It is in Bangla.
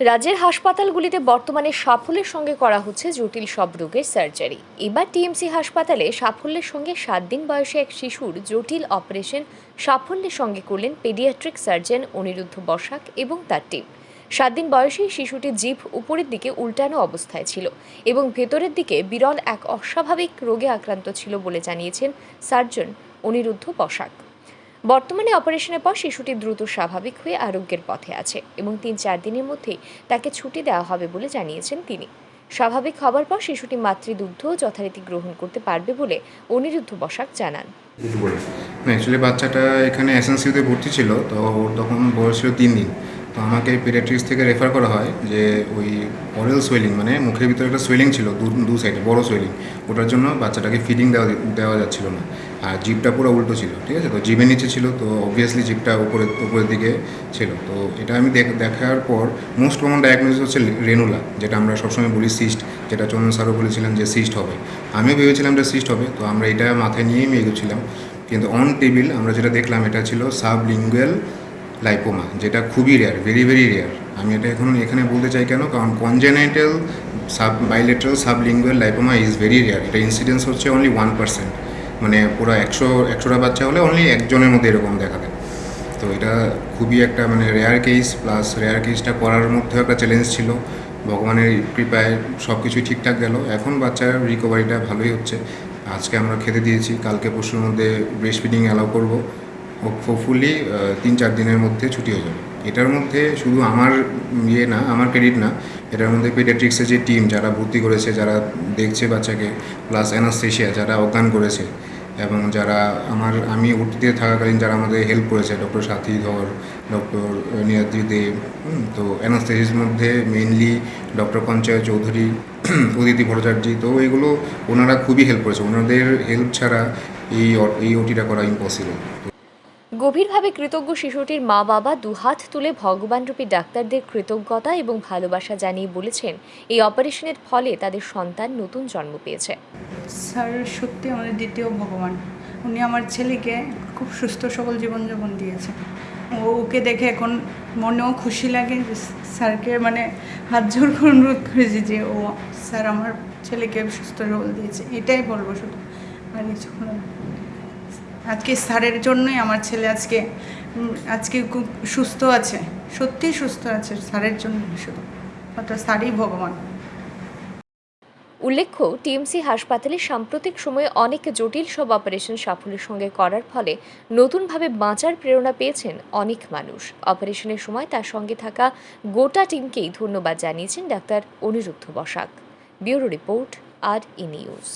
রাজ্যের হাসপাতালগুলিতে বর্তমানে সাফল্যের সঙ্গে করা হচ্ছে জটিল সব রোগের সার্জারি। এবার টিএমসি হাসপাতালে সাফল্যের সঙ্গে সাত দিন বয়সে এক শিশুর জটিল অপারেশন সাফল্যের সঙ্গে করলেন পেডিয়াট্রিক সার্জন অনিরুদ্ধ বসাক এবং তার টিম। সাত দিন বয়সেই শিশুটির জিভ উপরের দিকে উল্টানো অবস্থায় ছিল এবং ভেতরের দিকে বিরল এক অস্বাভাবিক রোগে আক্রান্ত ছিল বলে জানিয়েছেন সার্জন অনিরুদ্ধ বসাক। বর্তমানে অপারেশনের পর শিশুটি দ্রুত স্বাভাবিক হয়ে আরোগ্যের পথে আছে এবং তিন চার দিনের মধ্যেই তাকে ছুটি দেওয়া হবে বলে জানিয়েছেন তিনি। স্বাভাবিক হবার পর শিশুটি মাতৃদুগ্ধ যথারীতি গ্রহণ করতে পারবে বলে অনিরুদ্ধ বসাক জানান। অ্যাকচুয়ালি বাচ্চাটা এখানে এসএনসিউতে ভর্তি ছিল, তো ওর তখন বয়স ছিল তিন দিন। তো আমাকে পেডিয়াট্রিক্স থেকে রেফার করা হয় যে ওই অরেল সোয়েলিং মানে মুখের ভিতরে একটা সোয়েলিং ছিল, দু দু সাইডে বড় সোয়েলিং ওটার জন্য বাচ্চাটাকে ফিডিং দেওয়া দেওয়া যাচ্ছিল না। আর জিপটা পুরো উল্টো ছিল, ঠিক আছে? তো জিভের নিচে ছিল, তো অবভিয়াসলি জিপটা উপরে, উপরের দিকে ছিল। তো এটা আমি দেখ, দেখার পর মোস্ট কমন ডায়াগনোসিস হচ্ছে রেনুলা, যেটা আমরা সবসময় বলি সিস্ট যেটা চন্দন স্যারও বলেছিলেন যে সিস্ট হবে। আমিও ভেবেছিলাম যে সিস্ট হবে, তো আমরা এটা মাথায় নিয়েই আমি এগোচ্ছিলাম কিন্তু অন টেবিল আমরা যেটা দেখলাম, এটা ছিল সাবলিঙ্গুয়াল লাইপোমা যেটা খুবই রেয়ার ভেরি ভেরি রেয়ার আমি এটা এখন এখানে বলতে চাই কেন? কারণ congenital sub bilateral sublingual lipoma is very rare এটা ইনসিডেন্স হচ্ছে অনলি ওয়ান পার্সেন্ট মানে পুরো একশো, একশোটা বাচ্চা হলে অনলি একজনের মধ্যে এরকম দেখা দেয় তো এটা খুবই একটা মানে রেয়ার কেস প্লাস রেয়ার কেসটা করার মধ্যেও একটা চ্যালেঞ্জ ছিল। ভগবানের কৃপায় সব কিছুই ঠিকঠাক গেল। এখন বাচ্চার রিকভারিটা ভালোই হচ্ছে। আজকে আমরা খেতে দিয়েছি। কালকে পরশুর মধ্যে ব্রেস্ট ফিডিং অ্যালাউ করব। হোপফুলি তিন চার দিনের মধ্যে ছুটি হয়ে যাবে। এটার মধ্যে শুধু আমার ইয়ে না আমার ক্রেডিট না এটার মধ্যে পেডিয়াট্রিক্সের যে টিম যারা ভর্তি করেছে যারা দেখছে বাচ্চাকে প্লাস অ্যানাস্থেশিয়া যারা অজ্ঞান করেছে এবং যারা আমার আমি ওটিতে থাকাকালীন যারা আমাদের হেল্প করেছে ডক্টর সাথী ধর ডক্টর নিয়াদ্রি হুম, তো অ্যানাস্থেসিসের মধ্যে মেইনলি ডক্টর পঞ্চায়েত চৌধুরী অদিতি ভট্টাচার্য তো এগুলো ওনারা খুবই হেল্প করেছে। ওনাদের হেল্প ছাড়া এই এই ওটিটা করা ইম্পসিবল গভীরভাবে কৃতজ্ঞ শিশুটির মা বাবা দুহাত তুলে ভগবানরূপী ডাক্তারদের কৃতজ্ঞতা এবং ভালোবাসা জানিয়ে বলেছেন, এই অপারেশনের ফলে তাদের সন্তান নতুন জন্ম পেয়েছে। স্যার, সত্যি আমাদের দ্বিতীয় ভগবান। উনি আমার ছেলেকে খুব সুস্থ, সবল জীবনযাপন দিয়েছে ও ওকে দেখে এখন মনেও খুশি লাগে স্যারকে মানে হাত জোর করে অনুরোধ করেছি যে, ও, স্যার আমার ছেলেকে সুস্থ, সবল দিয়েছে। এটাই বলব শুধু। আর কিছু। আজকে স্যারের জন্যই আমার ছেলে আজকে আজকে খুব সুস্থ আছে। সত্যিই সুস্থ আছে স্যারের জন্য শুধু। অর্থাৎ স্যারই ভগবান। উল্লেখ্য, টিএমসি হাসপাতালে সাম্প্রতিক সময়ে অনেক জটিল সব অপারেশন সাফল্যের সঙ্গে করার ফলে নতুনভাবে বাঁচার প্রেরণা পেয়েছেন অনেক মানুষ। অপারেশনের সময় তার সঙ্গে থাকা গোটা টিমকেই ধন্যবাদ জানিয়েছেন doctor Aniruddha Basak. Bureau report, R E news.